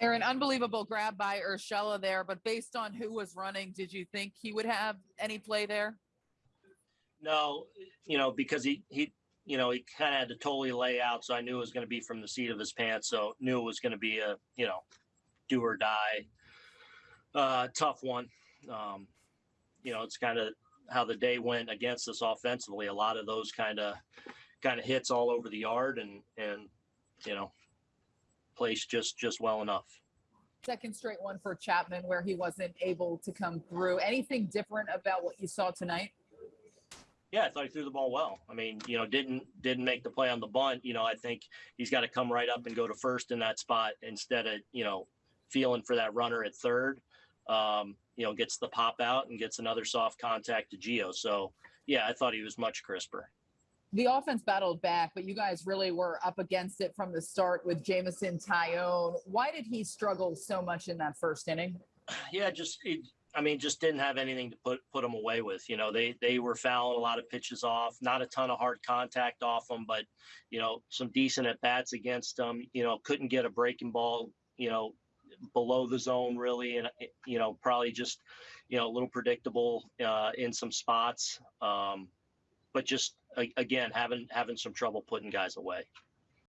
Aaron, unbelievable grab by Urshela there, but based on who was running, did you think he would have any play there? No, you know, because he he you know he kind of had to totally lay out, so I knew it was going to be from the seat of his pants. So knew it was going to be a you know do or die, uh, tough one. Um, you know, it's kind of how the day went against us offensively. A lot of those kind of kind of hits all over the yard, and and you know, placed just just well enough. Second straight one for Chapman where he wasn't able to come through. Anything different about what you saw tonight? Yeah, I thought he threw the ball well. I mean, you know, didn't didn't make the play on the bunt. You know, I think he's got to come right up and go to first in that spot instead of you know feeling for that runner at third. Um, you know, gets the pop out and gets another soft contact to Gio. So yeah, I thought he was much crisper. The offense battled back, but you guys really were up against it from the start with Jameson Taillon. Why did he struggle so much in that first inning? Yeah, just it, I mean, just didn't have anything to put put them away with. You know, they they were fouling a lot of pitches off, not a ton of hard contact off them, but you know, some decent at bats against them. You know, couldn't get a breaking ball. You know, below the zone really, and you know, probably just you know a little predictable uh, in some spots. Um, but just again, having having some trouble putting guys away.